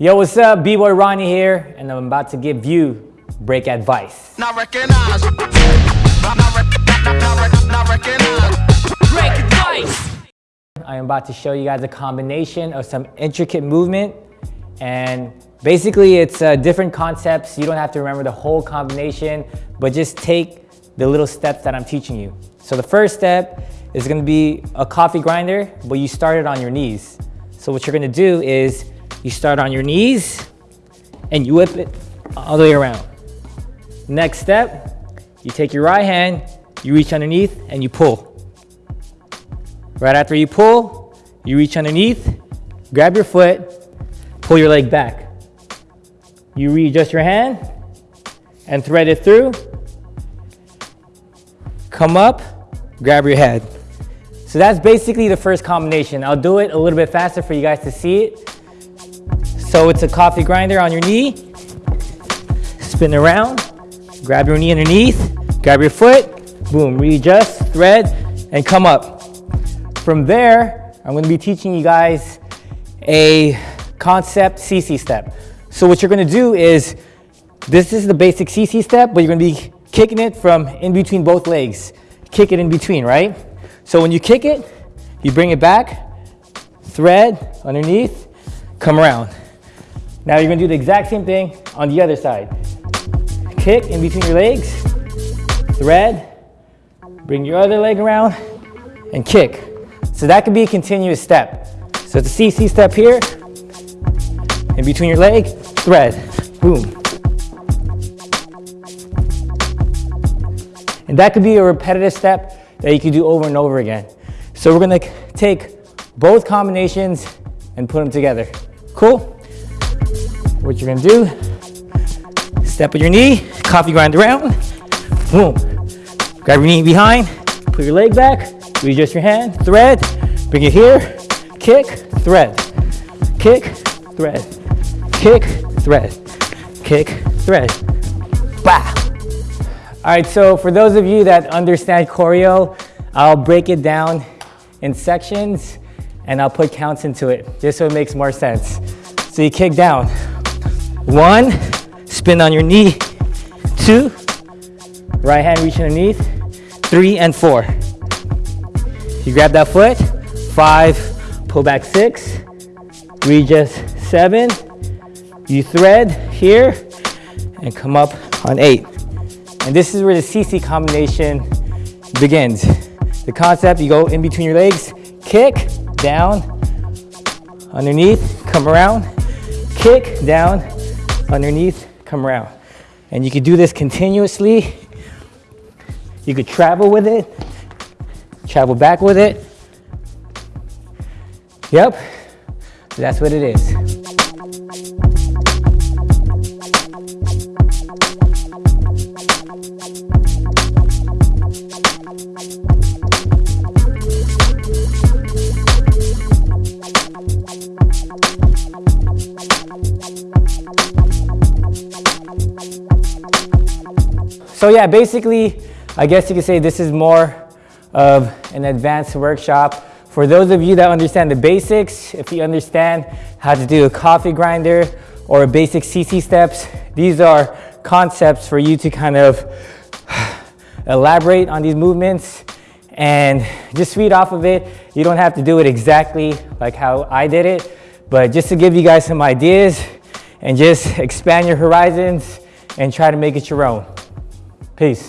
Yo, what's up? B-Boy Ronnie here, and I'm about to give you break advice. Not recognize. Not, not, not, not recognize. Break advice. I am about to show you guys a combination of some intricate movement, and basically it's uh, different concepts. You don't have to remember the whole combination, but just take the little steps that I'm teaching you. So the first step is gonna be a coffee grinder, but you start it on your knees. So what you're gonna do is you start on your knees and you whip it all the way around. Next step, you take your right hand, you reach underneath and you pull. Right after you pull, you reach underneath, grab your foot, pull your leg back. You readjust your hand and thread it through. Come up, grab your head. So that's basically the first combination. I'll do it a little bit faster for you guys to see it. So it's a coffee grinder on your knee. Spin around, grab your knee underneath, grab your foot, boom, readjust, thread, and come up. From there, I'm gonna be teaching you guys a concept CC step. So what you're gonna do is, this is the basic CC step, but you're gonna be kicking it from in between both legs. Kick it in between, right? So when you kick it, you bring it back, thread underneath, come around. Now you're gonna do the exact same thing on the other side. Kick in between your legs, thread, bring your other leg around, and kick. So that could be a continuous step. So it's a CC step here, in between your leg, thread, boom. And that could be a repetitive step that you could do over and over again. So we're gonna take both combinations and put them together. Cool? What you're gonna do, step on your knee, coffee grind around, boom. Grab your knee behind, put your leg back, readjust your hand, thread, bring it here, kick, thread, kick, thread, kick, thread, kick, thread, bah. All right, so for those of you that understand choreo, I'll break it down in sections and I'll put counts into it, just so it makes more sense. So you kick down, one, spin on your knee. Two, right hand reach underneath. Three and four. You grab that foot. Five, pull back six. Readjust seven. You thread here and come up on eight. And this is where the CC combination begins. The concept, you go in between your legs, kick, down, underneath, come around, kick, down, underneath, come around. And you could do this continuously. You could travel with it, travel back with it. Yep, that's what it is. So yeah, basically, I guess you could say this is more of an advanced workshop. For those of you that understand the basics, if you understand how to do a coffee grinder or basic CC steps, these are concepts for you to kind of elaborate on these movements and just read off of it. You don't have to do it exactly like how I did it, but just to give you guys some ideas and just expand your horizons and try to make it your own. Peace.